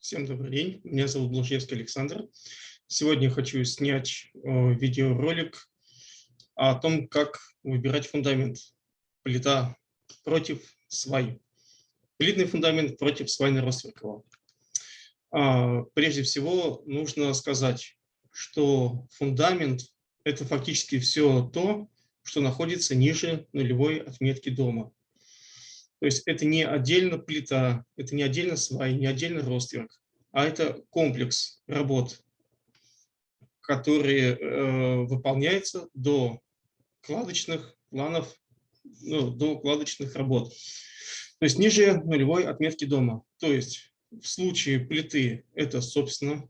Всем добрый день, меня зовут Блажевский Александр. Сегодня хочу снять э, видеоролик о том, как выбирать фундамент. Плита против свай. Плитный фундамент против свайно-ростверкового. А, прежде всего нужно сказать, что фундамент – это фактически все то, что находится ниже нулевой отметки дома. То есть это не отдельно плита, это не отдельно свай, не отдельно ростверк, а это комплекс работ, которые э, выполняются до кладочных планов, ну, до кладочных работ. То есть ниже нулевой отметки дома. То есть в случае плиты это, собственно,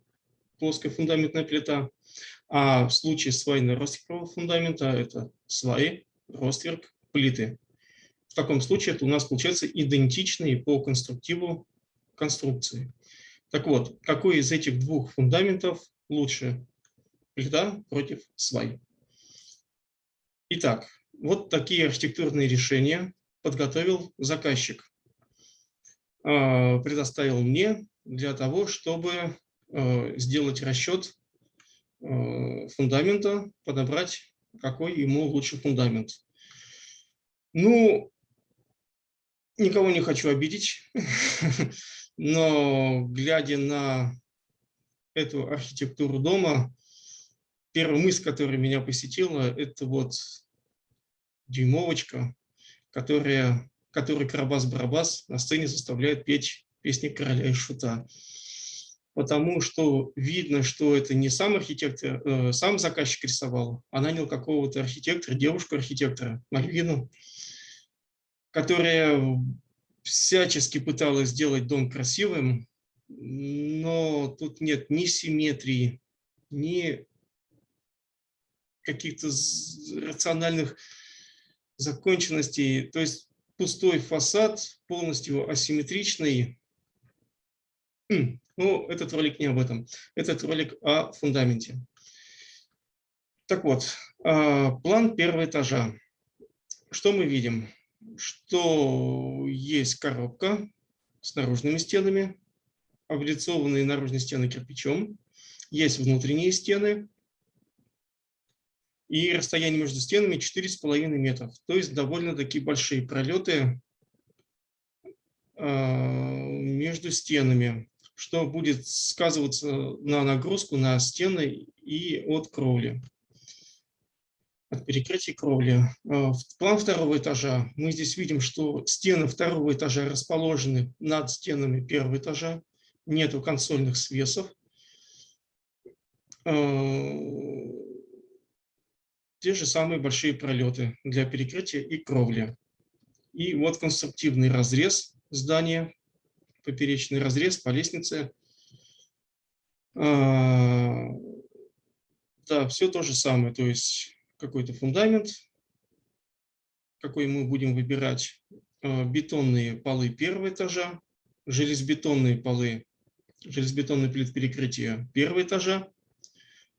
плоская фундаментная плита, а в случае свайно-ростверкового фундамента это сваи, ростверк, плиты. Таком случае это у нас получается идентичные по конструктиву конструкции. Так вот, какой из этих двух фундаментов лучше? Плита против свай. Итак, вот такие архитектурные решения подготовил заказчик. А, предоставил мне для того, чтобы а, сделать расчет а, фундамента, подобрать, какой ему лучше фундамент. Ну, никого не хочу обидеть, но глядя на эту архитектуру дома, первая мысль, которая меня посетила, это вот дюймовочка, которая, который Карабас-Барабас на сцене заставляет петь песни короля и шута. Потому что видно, что это не сам архитектор, э, сам заказчик рисовал, а нанял какого-то архитектора, девушку-архитектора, Мальвину, которая всячески пыталась сделать дом красивым, но тут нет ни симметрии, ни каких-то рациональных законченностей. То есть пустой фасад, полностью асимметричный. Ну, этот ролик не об этом. Этот ролик о фундаменте. Так вот, а, план первого этажа. Что мы видим? Что есть коробка с наружными стенами, облицованные наружные стены кирпичом, есть внутренние стены, и расстояние между стенами 4,5 метров, то есть довольно-таки большие пролеты а, между стенами, что будет сказываться на нагрузку на стены и от кровли от перекрытия кровли. А, план второго этажа. Мы здесь видим, что стены второго этажа расположены над стенами первого этажа. Нету консольных свесов. А, те же самые большие пролеты для перекрытия и кровли. И вот конструктивный разрез здания, поперечный разрез по лестнице. А, да, все то же самое. То есть какой-то фундамент, какой мы будем выбирать, а, бетонные полы первого этажа, железобетонные полы, железобетонные плит перекрытия первого этажа,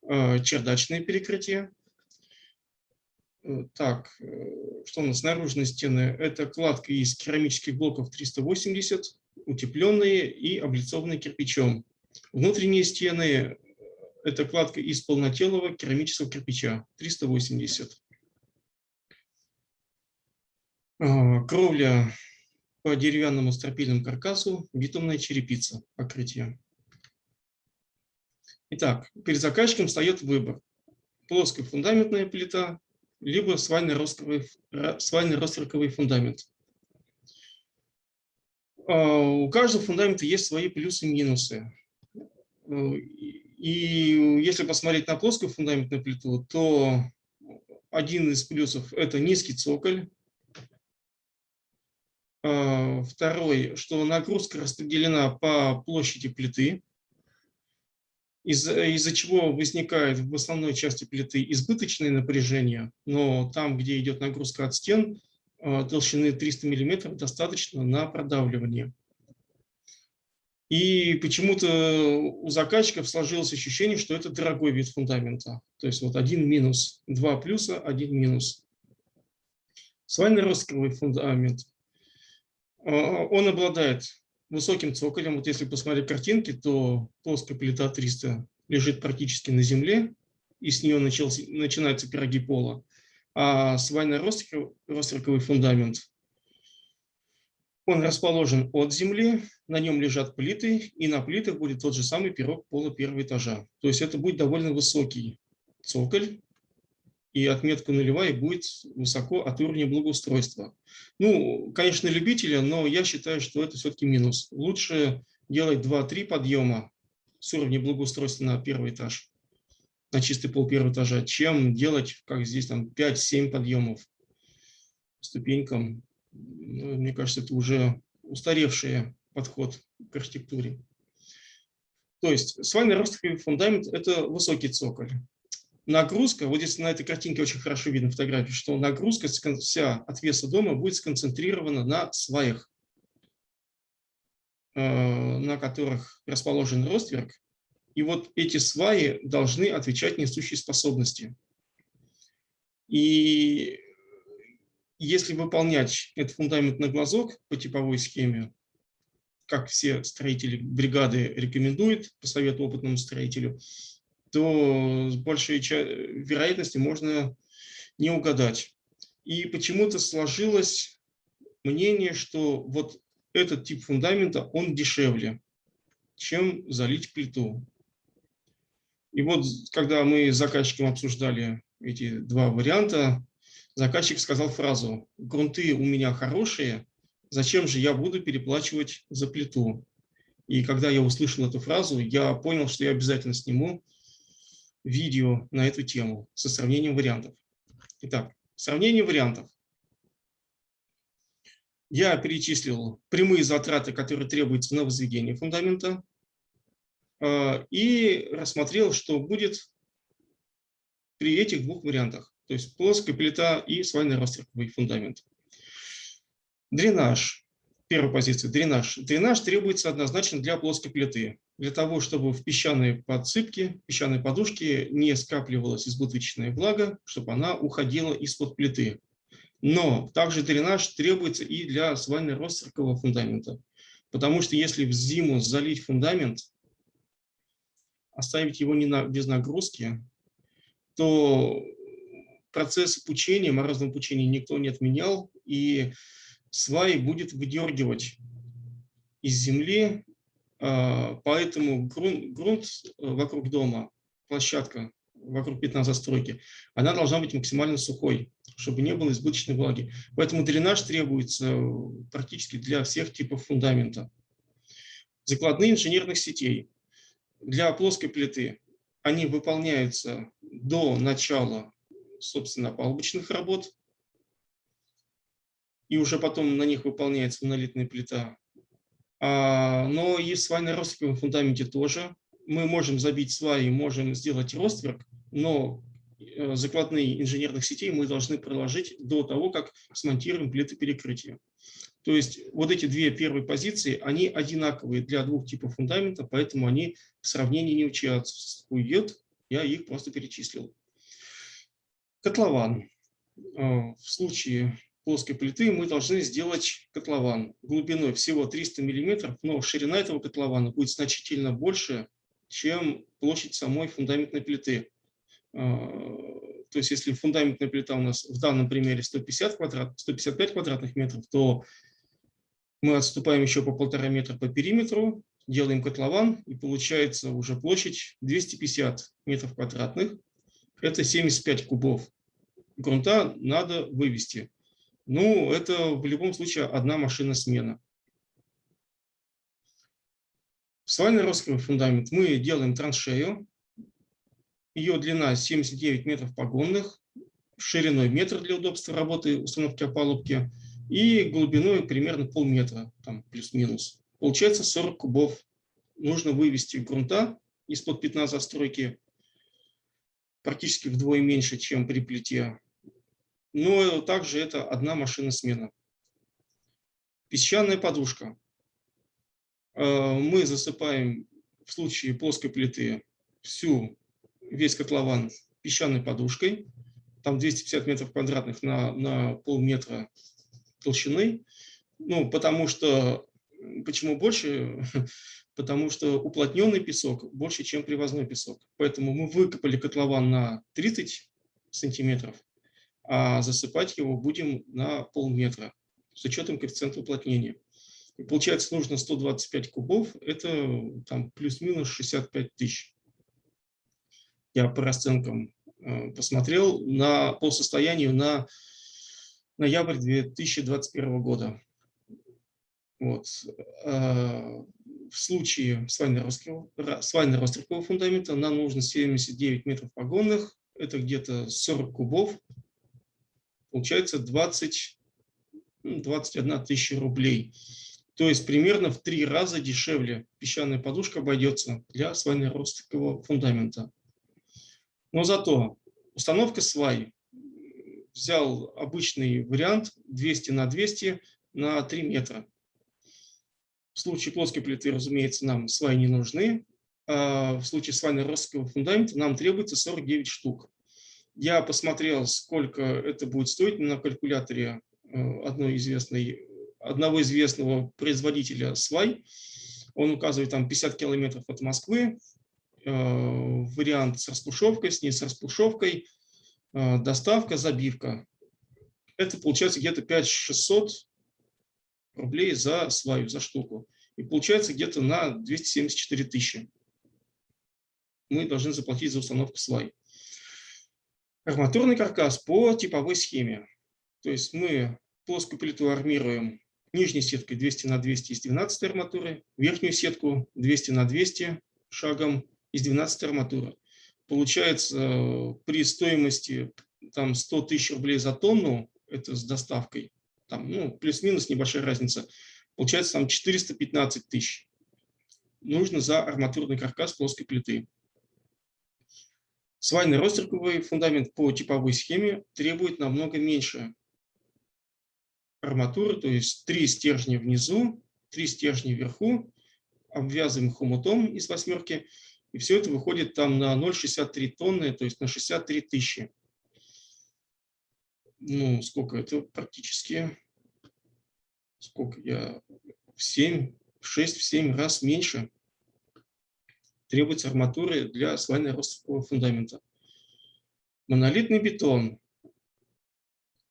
а, чердачные перекрытия. Э, так, э, что у нас наружные стены? Это кладка из керамических блоков 380, утепленные и облицованные кирпичом. Внутренние стены это кладка из полнотелого керамического кирпича 380. А, кровля по деревянному стропильному каркасу, битумная черепица покрытие. Итак, перед заказчиком встает выбор. Плоская фундаментная плита, либо свайно-ростроковый фундамент. А, у каждого фундамента есть свои плюсы и минусы. И если посмотреть на плоскую фундаментную плиту, то один из плюсов – это низкий цоколь. А, второй, что нагрузка распределена по площади плиты, из-за из чего возникает в основной части плиты избыточное напряжение, но там, где идет нагрузка от стен, а, толщины 300 мм достаточно на продавливание. И почему-то у заказчиков сложилось ощущение, что это дорогой вид фундамента. То есть вот один минус, два плюса, один минус. Свайно-ростковый фундамент. А, он обладает высоким цоколем. Вот если посмотреть картинки, то плоская плита 300 лежит практически на земле, и с нее начался, начинаются пироги пола. А свайно-ростриковый фундамент, он расположен от земли, на нем лежат плиты, и на плитах будет тот же самый пирог пола первого этажа. То есть это будет довольно высокий цоколь, и отметка нулевая будет высоко от уровня благоустройства. Ну, конечно, любители, но я считаю, что это все-таки минус. Лучше делать 2-3 подъема с уровня благоустройства на первый этаж, на чистый пол первого этажа, чем делать, как здесь, там 5-7 подъемов ступенькам. Ну, мне кажется, это уже устаревший подход к архитектуре. То есть свайный ростовый фундамент – это высокий цоколь нагрузка, вот здесь на этой картинке очень хорошо видно фотографию, что нагрузка вся от веса дома будет сконцентрирована на сваях, э, на которых расположен ростверк. И вот эти сваи должны отвечать несущей способности. И если выполнять этот фундамент на глазок по типовой схеме, как все строители бригады рекомендуют по совету опытному строителю, то с большей вероятностью можно не угадать. И почему-то сложилось мнение, что вот этот тип фундамента, он дешевле, чем залить плиту. И вот, когда мы с заказчиком обсуждали эти два варианта, заказчик сказал фразу «Грунты у меня хорошие, зачем же я буду переплачивать за плиту?» И когда я услышал эту фразу, я понял, что я обязательно сниму видео на эту тему со сравнением вариантов. Итак, сравнение вариантов. Я перечислил прямые затраты, которые требуются на возведение фундамента, а, и рассмотрел, что будет при этих двух вариантах, то есть плоская плита и свайный растерковый фундамент. Дренаж. Первая позиция – дренаж. Дренаж требуется однозначно для плоской плиты для того, чтобы в песчаной подсыпке, песчаной подушке не скапливалась избыточная влага, чтобы она уходила из-под плиты. Но также дренаж требуется и для свально-ростеркового фундамента. Потому что если в зиму залить фундамент, оставить его не на, без нагрузки, то процесс пучения, морозного пучения никто не отменял, и свай будет выдергивать из земли а, поэтому грунт, грунт э, вокруг дома, площадка вокруг пятна застройки, она должна быть максимально сухой, чтобы не было избыточной влаги. Поэтому дренаж требуется э, практически для всех типов фундамента. Закладные инженерных сетей. Для плоской плиты они выполняются до начала, собственно, палубочных работ, и уже потом на них выполняется монолитная плита. А, но и в свайно-ростверковом фундаменте тоже. Мы можем забить сваи, можем сделать ростверк, но э, закладные инженерных сетей мы должны проложить до того, как смонтируем плиты перекрытия. То есть вот эти две первые позиции, они одинаковые для двух типов фундамента, поэтому они в сравнении не участвуют. Я их просто перечислил. Котлован. Э, в случае плоской плиты мы должны сделать котлован глубиной всего 300 мм, но ширина этого котлована будет значительно больше, чем площадь самой фундаментной плиты. А, то есть если фундаментная плита у нас в данном примере 150 квадрат, 155 квадратных метров, то мы отступаем еще по полтора метра по периметру, делаем котлован, и получается уже площадь 250 метров квадратных. Это 75 кубов грунта надо вывести. Ну, это в любом случае одна машина смена. Свальный ростовый фундамент мы делаем траншею. Ее длина 79 метров погонных, шириной метр для удобства работы установки опалубки и глубиной примерно полметра, там плюс-минус. Получается 40 кубов. Нужно вывести грунта из-под пятна застройки практически вдвое меньше, чем при плите но также это одна машина смена. Песчаная подушка. Э, мы засыпаем в случае плоской плиты всю, весь котлован песчаной подушкой. Там 250 метров квадратных на, на полметра толщины. Ну, потому что Почему больше? Потому что уплотненный песок больше, чем привозной песок. Поэтому мы выкопали котлован на 30 сантиметров, а засыпать его будем на полметра с учетом коэффициента уплотнения. И получается, нужно 125 кубов, это там плюс-минус 65 тысяч. Я по расценкам э, посмотрел на, по состоянию на ноябрь 2021 года. Вот. В случае свайно-ростеркового фундамента нам нужно 79 метров погонных, это где-то 40 кубов, получается 20, 21 ну, тысяча рублей. То есть примерно в три раза дешевле песчаная подушка обойдется для свайно-ростового фундамента. Но зато установка свай взял обычный вариант 200 на 200 на 3 метра. В случае плоской плиты, разумеется, нам сваи не нужны. А в случае свайно-ростового фундамента нам требуется 49 штук. Я посмотрел, сколько это будет стоить на калькуляторе э, одной известной одного известного производителя свай. Он указывает там 50 километров от Москвы, э, вариант с распушевкой, с ней с распушевкой, э, доставка, забивка. Это получается где-то 5-600 рублей за сваю, за штуку. И получается где-то на 274 тысячи. Мы должны заплатить за установку свай. Арматурный каркас по типовой схеме. То есть мы плоскую плиту армируем нижней сеткой 200 на 200 из 12 арматуры, верхнюю сетку 200 на 200 шагом из 12 арматуры. Получается, при стоимости там, 100 тысяч рублей за тонну, это с доставкой, там, ну, плюс-минус небольшая разница, получается там 415 тысяч. Нужно за арматурный каркас плоской плиты. Свайный ростерковый фундамент по типовой схеме требует намного меньше арматуры, то есть три стержня внизу, три стержня вверху, обвязываем хомутом из восьмерки, и все это выходит там на 0,63 тонны, то есть на 63 тысячи. Ну, сколько это практически? Сколько я? В 7, в 6, в 7 раз меньше требуется арматуры для свайно-ростового фундамента. Монолитный бетон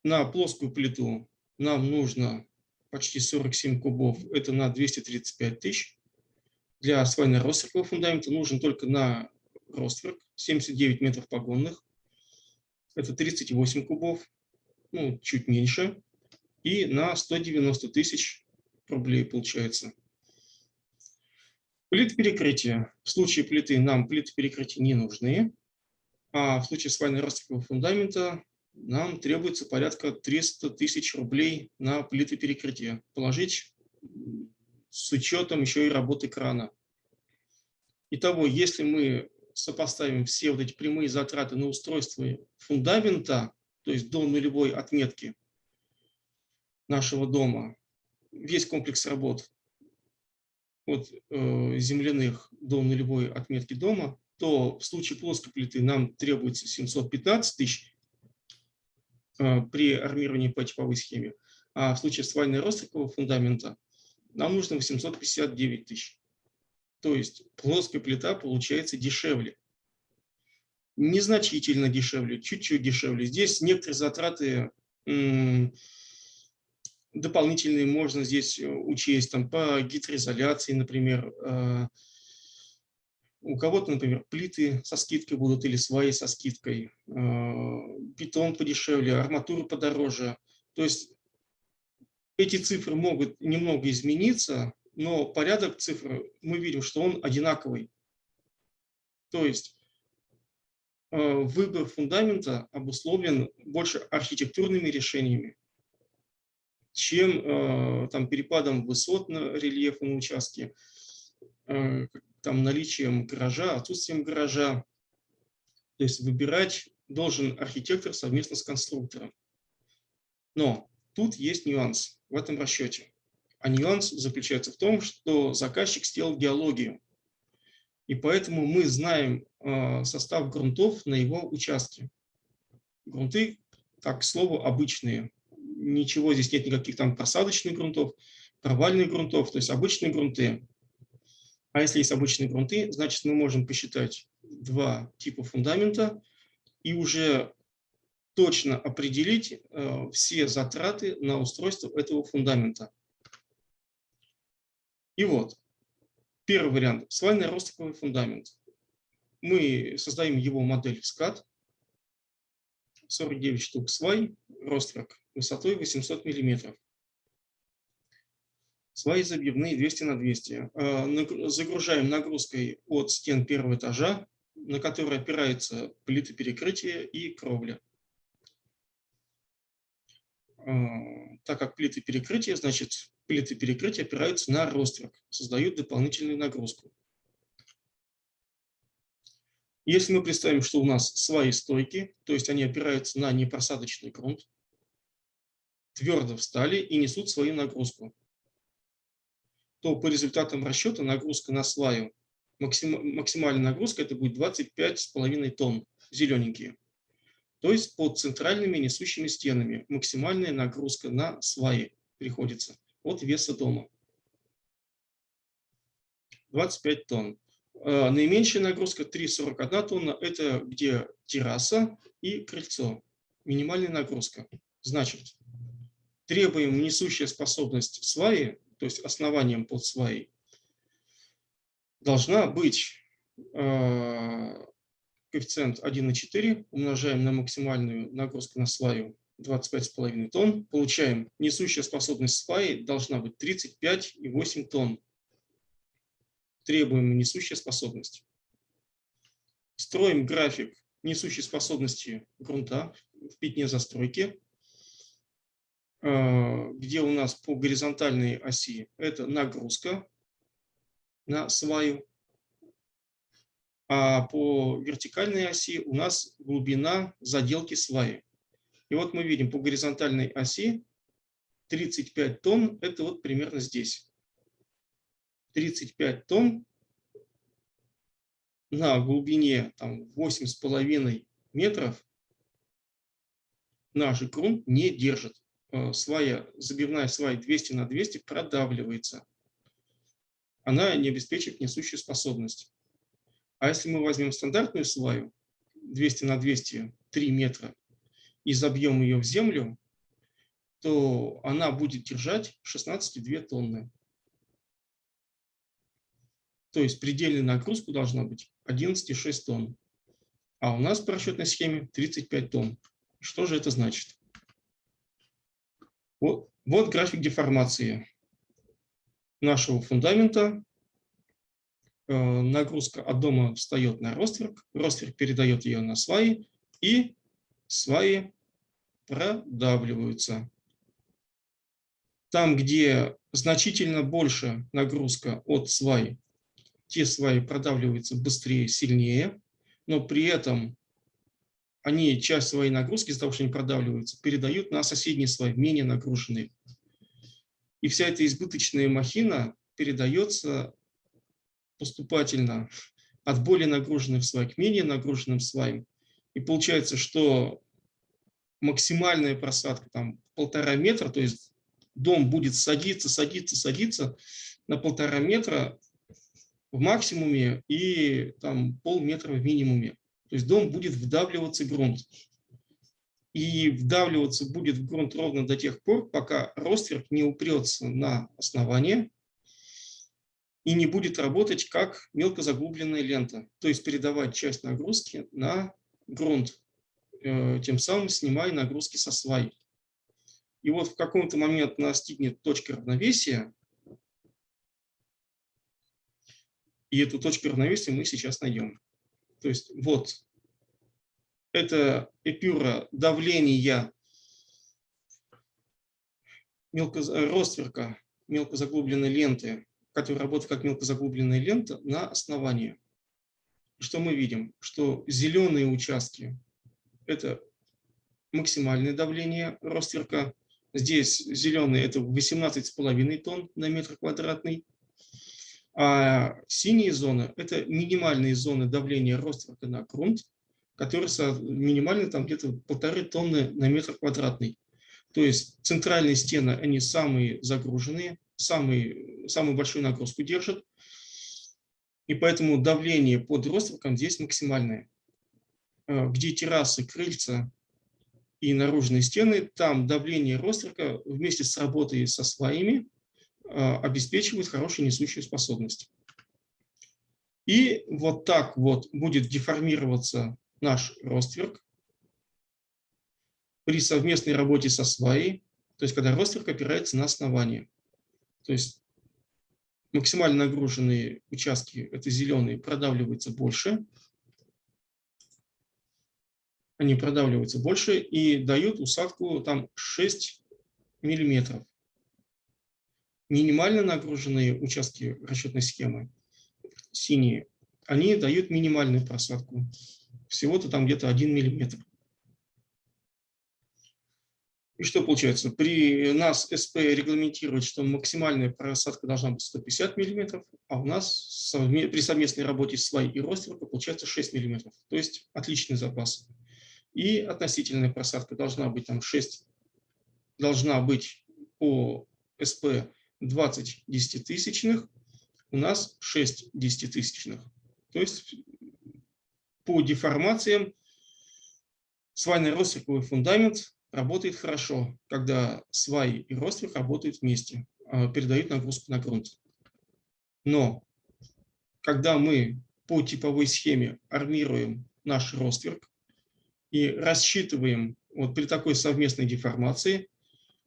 на плоскую плиту нам нужно почти 47 кубов, это на 235 тысяч. Для свайно-ростверкового фундамента нужен только на ростверк 79 метров погонных, это 38 кубов, ну, чуть меньше, и на 190 тысяч рублей получается. Плиты перекрытия. В случае плиты нам плиты перекрытия не нужны, а в случае свайно-ростверкового фундамента нам требуется порядка 300 тысяч рублей на плиты перекрытия. Положить с учетом еще и работы крана. Итого, если мы сопоставим все вот эти прямые затраты на устройство фундамента, то есть до нулевой отметки нашего дома, весь комплекс работ от э, земляных до нулевой отметки дома, то в случае плоской плиты нам требуется 715 тысяч, Э, при армировании по типовой схеме. А в случае свайной ростового фундамента нам нужно 859 тысяч. То есть плоская плита получается дешевле. Незначительно дешевле, чуть-чуть дешевле. Здесь некоторые затраты дополнительные можно здесь учесть там, по гидроизоляции, например, э, у кого-то, например, плиты со скидкой будут или сваи со скидкой, а, бетон подешевле, арматура подороже. То есть эти цифры могут немного измениться, но порядок цифр мы видим, что он одинаковый. То есть выбор фундамента обусловлен больше архитектурными решениями, чем а, там, перепадом высот на рельефе на участке, там, наличием гаража, отсутствием гаража. То есть выбирать должен архитектор совместно с конструктором. Но тут есть нюанс в этом расчете. А нюанс заключается в том, что заказчик сделал геологию. И поэтому мы знаем э, состав грунтов на его участке. Грунты, так к слову, обычные. Ничего здесь нет никаких там просадочных грунтов. провальных грунтов, то есть обычные грунты. А если есть обычные грунты, значит мы можем посчитать два типа фундамента и уже точно определить э, все затраты на устройство этого фундамента. И вот, первый вариант – свайный ростовый фундамент. Мы создаем его модель в SCAD, 49 штук свай, ростверк высотой 800 мм. Сваи забивные 200 на 200. Э, загружаем нагрузкой от стен первого этажа, на которые опираются плиты перекрытия и кровля. Так как плиты перекрытия, значит, плиты перекрытия опираются на ростверк, создают дополнительную нагрузку. Если мы представим, что у нас свои стойки, то есть они опираются на непросадочный грунт, твердо встали и несут свою нагрузку, то по результатам расчета нагрузка на сваю, максимальная нагрузка это будет 25,5 тонн, зелененькие. То есть под центральными несущими стенами максимальная нагрузка на сваи приходится от веса дома. 25 тонн. Э, наименьшая нагрузка 3,41 тонна – это где терраса и крыльцо. Минимальная нагрузка. Значит, требуем несущая способность сваи, то есть основанием под сваей, должна быть э, коэффициент 1,4, умножаем на максимальную нагрузку на сваю 25,5 тонн, получаем несущая способность сваи должна быть 35,8 тонн требуемая несущая способность. Строим график несущей способности грунта в пятне застройки, э, где у нас по горизонтальной оси это нагрузка на сваю, а по вертикальной оси у нас глубина заделки сваи. И вот мы видим по горизонтальной оси 35 тонн, это вот примерно здесь. 35 тонн на глубине там, 8,5 метров наш грунт не держит. Э, свая, забивная свая 200 на 200 продавливается. Она не обеспечивает несущую способность. А если мы возьмем стандартную сваю 200 на 200, 3 метра, и забьем ее в землю, то она будет держать 16,2 тонны. То есть предельная нагрузка должна быть 11,6 тонн. А у нас по расчетной схеме 35 тонн. Что же это значит? Вот, вот график деформации нашего фундамента. Э, нагрузка от дома встает на ростверк, ростверк передает ее на сваи, и сваи продавливаются. Там, где значительно больше нагрузка от свай те сваи продавливаются быстрее, сильнее, но при этом они часть своей нагрузки из-за того, что они продавливаются, передают на соседние слои, менее нагруженные. И вся эта избыточная махина передается поступательно от более нагруженных слоев к менее нагруженным слоям. И получается, что максимальная просадка там полтора метра, то есть дом будет садиться, садиться, садиться на полтора метра, в максимуме и там полметра в минимуме. То есть дом будет вдавливаться в грунт. И вдавливаться будет в грунт ровно до тех пор, пока ростверк не упрется на основание и не будет работать как мелко заглубленная лента, то есть передавать часть нагрузки на грунт, э, тем самым снимая нагрузки со свай. И вот в каком-то момент настигнет точка равновесия, И эту точку равновесия мы сейчас найдем. То есть вот это эпюра давления мелко, ростверка мелкозаглубленной ленты, которая работает как мелкозаглубленная лента на основании. Что мы видим? Что зеленые участки – это максимальное давление ростверка. Здесь зеленые – это 18,5 тонн на метр квадратный. А синие зоны – это минимальные зоны давления ростверка на грунт, которые минимально там где-то полторы тонны на метр квадратный. То есть центральные стены, они самые загруженные, самый, самую большую нагрузку держит, и поэтому давление под ростверком здесь максимальное. Э, где террасы, крыльца и наружные стены, там давление ростверка вместе с работой со сваями э, обеспечивает хорошую несущую способность. И вот так вот будет деформироваться наш ростверк при совместной работе со сваей, то есть когда ростверк опирается на основание. То есть максимально нагруженные участки, это зеленые, продавливаются больше, они продавливаются больше и дают усадку там 6 миллиметров. Минимально нагруженные участки расчетной схемы, синие, они дают минимальную просадку. Всего-то там где-то 1 миллиметр. И что получается? При нас СП регламентирует, что максимальная просадка должна быть 150 мм, а у нас при совместной работе свай и ростверка получается 6 мм. То есть отличный запас. И относительная просадка должна быть там 6, должна быть по СП 20 десятитысячных, у нас 6 десятитысячных. То есть по деформациям свайный ростверковый фундамент работает хорошо, когда свай и ростверк работают вместе, а, передают нагрузку на грунт. Но когда мы по типовой схеме армируем наш ростверк и рассчитываем вот при такой совместной деформации,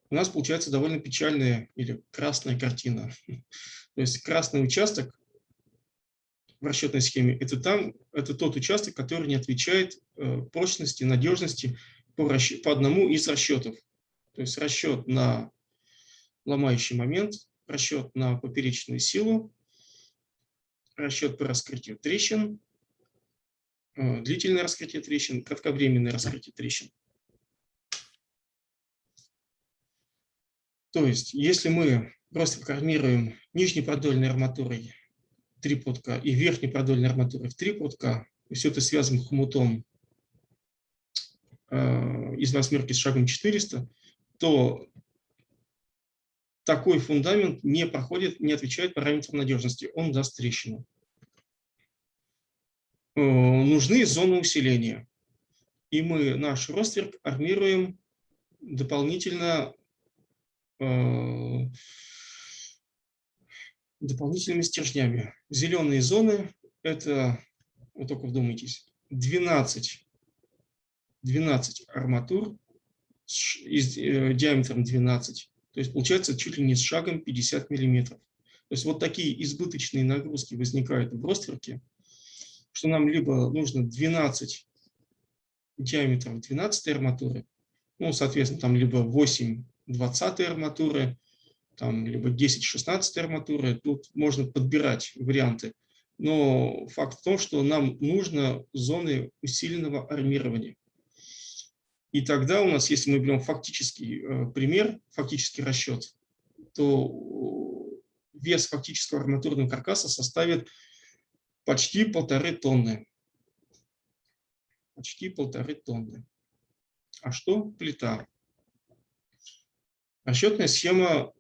у нас получается довольно печальная или красная картина. То есть красный участок в расчетной схеме – это, там, это тот участок, который не отвечает э, прочности, надежности по, расчет, по одному из расчетов. То есть расчет на ломающий момент, расчет на поперечную силу, расчет по раскрытию трещин, э, длительное раскрытие трещин, кратковременное раскрытие трещин. То есть, если мы просто формируем нижнепродольной арматурой 3 подка и верхнепродольной арматурой в 3 подка, и все это связано хомутом из восьмерки с шагом 400, то такой фундамент не проходит, не отвечает параметрам надежности, он даст трещину. Э, нужны зоны усиления. И мы наш ростверк армируем дополнительно э, дополнительными стержнями. Зеленые зоны – это, вот только вдумайтесь, 12 12 арматур с э, диаметром 12. То есть получается чуть ли не с шагом 50 миллиметров. То есть вот такие избыточные нагрузки возникают в ростверке, что нам либо нужно 12 диаметров 12 арматуры, ну, соответственно, там либо 8 20 арматуры, там либо 10-16 арматуры. Тут можно подбирать варианты. Но факт в том, что нам нужно зоны усиленного армирования. И тогда у нас, если мы берем фактический э, пример, фактический расчет, то вес фактического арматурного каркаса составит почти полторы тонны. Почти полторы тонны. А что плита? Расчетная схема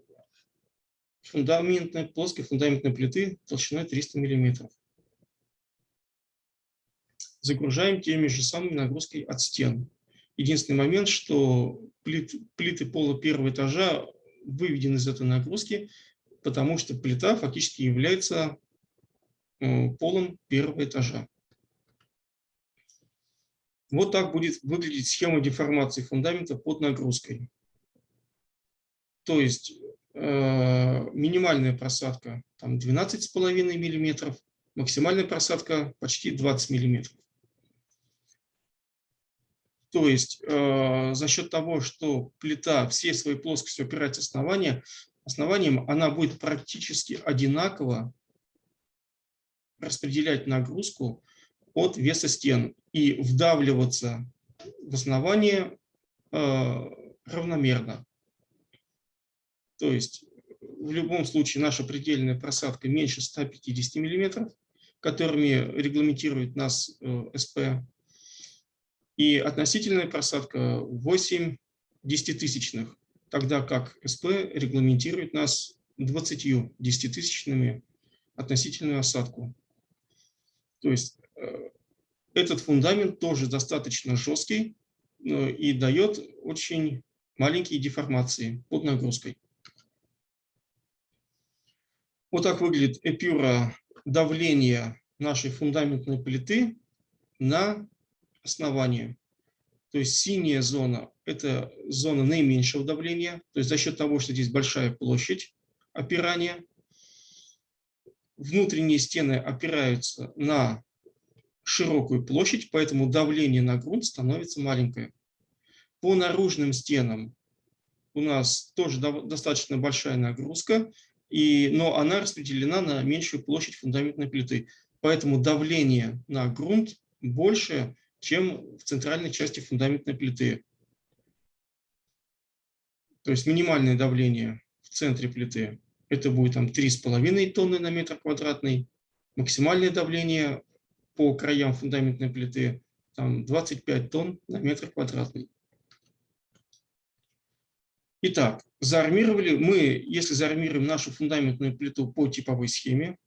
фундаментной, плоской фундаментной плиты толщиной 300 мм. Загружаем теми же самыми нагрузкой от стен. Единственный момент, что плит, плиты пола первого этажа выведены из этой нагрузки, потому что плита фактически является э, полом первого этажа. Вот так будет выглядеть схема деформации фундамента под нагрузкой. То есть э, минимальная просадка там 12,5 мм, максимальная просадка почти 20 мм. То есть э, за счет того, что плита всей своей плоскостью опирается основание, основанием она будет практически одинаково распределять нагрузку от веса стен и вдавливаться в основание э, равномерно. То есть в любом случае наша предельная просадка меньше 150 мм, которыми регламентирует нас э, СП и относительная просадка 8 десятитысячных, тогда как СП регламентирует нас 20 десятитысячными относительную осадку. То есть э, этот фундамент тоже достаточно жесткий и дает очень маленькие деформации под нагрузкой. Вот так выглядит эпюра давления нашей фундаментной плиты на основание. То есть синяя зона – это зона наименьшего давления, то есть за счет того, что здесь большая площадь опирания. Внутренние стены опираются на широкую площадь, поэтому давление на грунт становится маленькое. По наружным стенам у нас тоже достаточно большая нагрузка, и, но она распределена на меньшую площадь фундаментной плиты. Поэтому давление на грунт больше, чем в центральной части фундаментной плиты. То есть минимальное давление в центре плиты это будет там 3,5 тонны на метр квадратный, максимальное давление по краям фундаментной плиты там 25 тонн на метр квадратный. Итак, заармировали мы, если заармируем нашу фундаментную плиту по типовой схеме,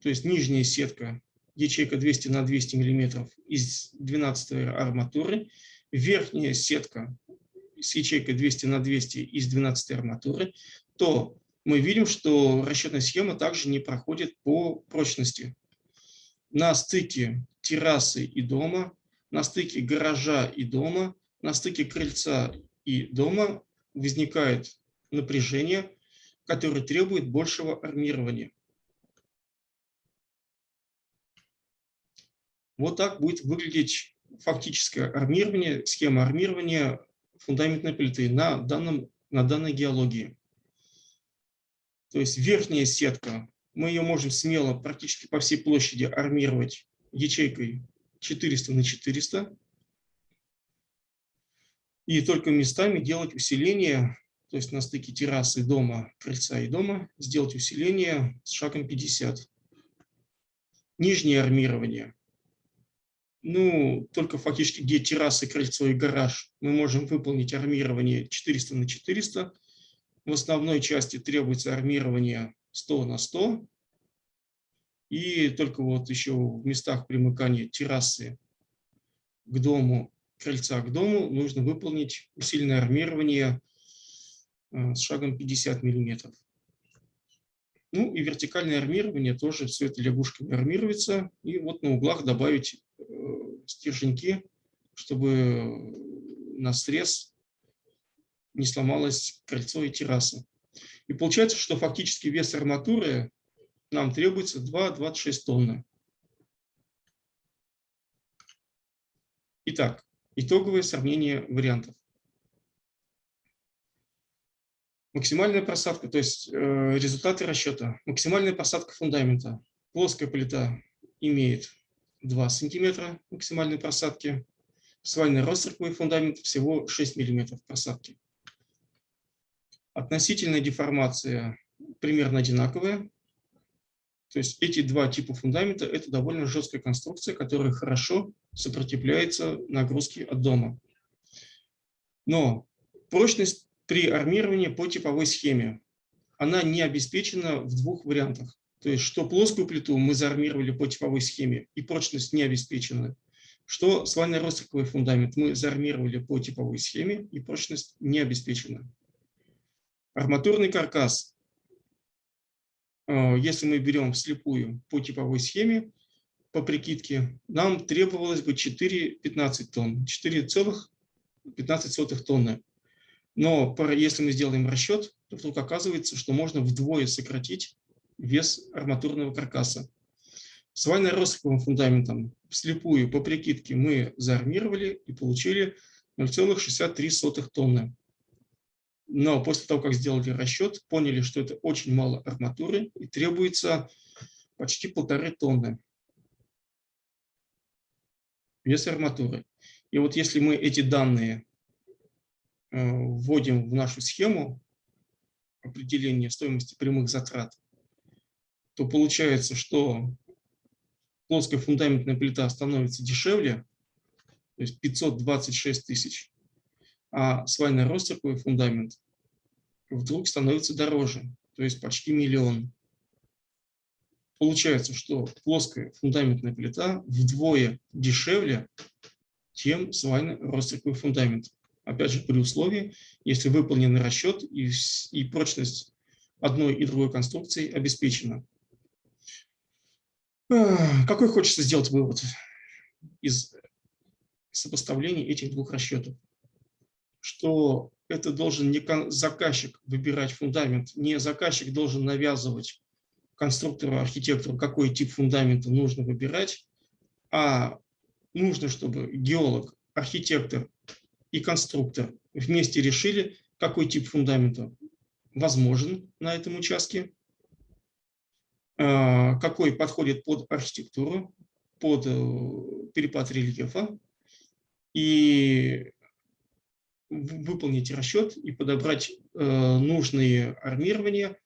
то есть нижняя сетка, ячейка 200 на 200 мм из 12 арматуры, верхняя сетка с ячейкой 200 на 200 из 12 арматуры, то мы видим, что расчетная схема также не проходит по прочности. На стыке террасы и дома, на стыке гаража и дома, на стыке крыльца и дома возникает напряжение, которое требует большего армирования. Вот так будет выглядеть фактическое армирование, схема армирования фундаментной плиты на, данном, на данной геологии. То есть верхняя сетка, мы ее можем смело практически по всей площади армировать ячейкой 400 на 400 и только местами делать усиление, то есть на стыке террасы дома, крыльца и дома, сделать усиление с шагом 50. Нижнее армирование. Ну, только фактически где террасы, крыльцо и гараж мы можем выполнить армирование 400 на 400. В основной части требуется армирование 100 на 100. И только вот еще в местах примыкания террасы к дому крыльца к дому нужно выполнить усиленное армирование э, с шагом 50 мм. Ну и вертикальное армирование тоже все это лягушками армируется. И вот на углах добавить э, стерженьки, чтобы на срез не сломалось кольцо и терраса. И получается, что фактически вес арматуры нам требуется 2,26 тонны. Итак, Итоговое сравнение вариантов. Максимальная просадка, то есть э, результаты расчета. Максимальная посадка фундамента. Плоская плита имеет 2 см максимальной просадки. Свально-ростроковый фундамент всего 6 мм просадки. Относительная деформация примерно одинаковая. То есть эти два типа фундамента – это довольно жесткая конструкция, которая хорошо сопротивляется нагрузке от дома. Но прочность при армировании по типовой схеме, она не обеспечена в двух вариантах. То есть, что плоскую плиту мы заармировали по типовой схеме, и прочность не обеспечена, что свально-ростроковый фундамент мы заармировали по типовой схеме, и прочность не обеспечена. Арматурный каркас Э, если мы берем вслепую по типовой схеме, по прикидке, нам требовалось бы 4,15 тонн, 4,15 тонны. Но если мы сделаем расчет, то вдруг оказывается, что можно вдвое сократить вес арматурного каркаса. С вально-россыповым фундаментом вслепую по прикидке мы заармировали и получили 0,63 тонны. Но после того, как сделали расчет, поняли, что это очень мало арматуры и требуется почти полторы тонны вес арматуры. И вот если мы эти данные э, вводим в нашу схему определения стоимости прямых затрат, то получается, что плоская фундаментная плита становится дешевле, то есть 526 тысяч а свально-ростроковый фундамент вдруг становится дороже. то есть почти миллион. Получается, что плоская фундаментная плита вдвое дешевле, чем свайный ростриковый фундамент. Опять же, при условии, если выполнен расчет и, и прочность одной и другой конструкции обеспечена. Какой хочется сделать вывод из сопоставления этих двух расчетов? Что это должен не заказчик выбирать фундамент, не заказчик должен навязывать конструктору, архитектору, какой тип фундамента нужно выбирать, а нужно, чтобы геолог, архитектор и конструктор вместе решили, какой тип фундамента возможен на этом участке, какой подходит под архитектуру, под э, перепад рельефа, и выполнить расчет и подобрать э, нужные армирования,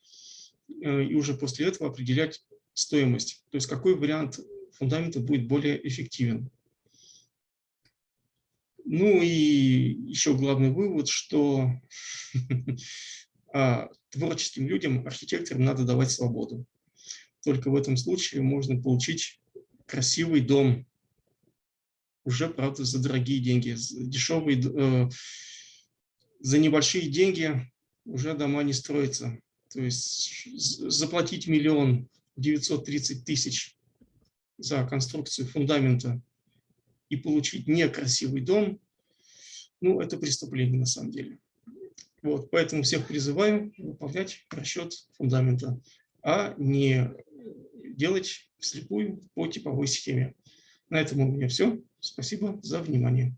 э, и уже после этого определять стоимость. То есть какой вариант фундамента будет более эффективен. Ну и еще главный вывод, что а, творческим людям, архитекторам надо давать свободу. Только в этом случае можно получить красивый дом, уже, правда, за дорогие деньги. Дешевые, э, за небольшие деньги уже дома не строятся. То есть заплатить миллион девятьсот тридцать тысяч за конструкцию фундамента и получить некрасивый дом, ну, это преступление на самом деле. Вот, поэтому всех призываю выполнять расчет фундамента, а не делать вслепую по типовой схеме. На этом у меня все. Спасибо за внимание.